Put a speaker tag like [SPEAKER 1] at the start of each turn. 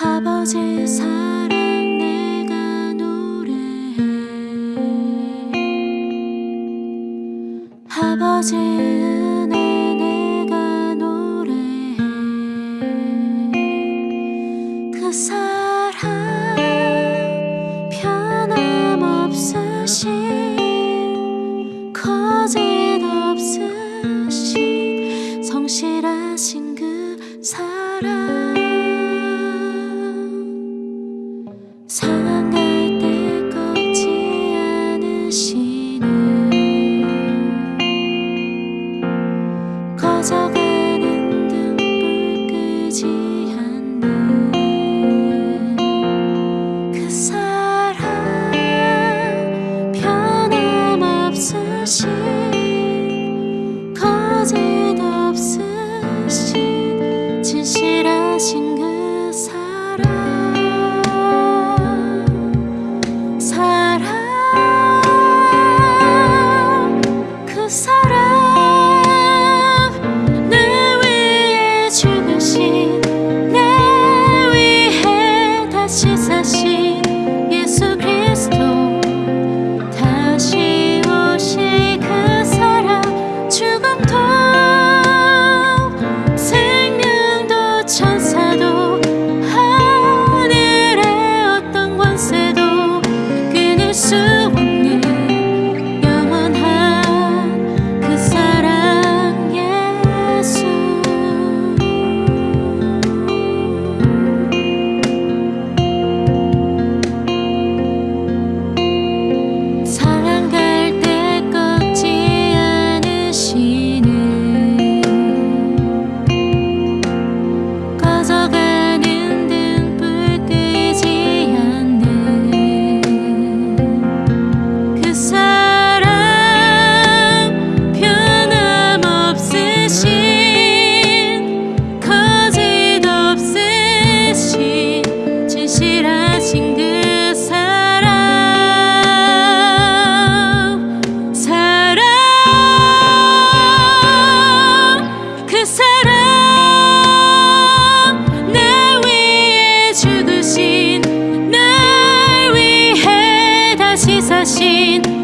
[SPEAKER 1] 아버지 사 心心。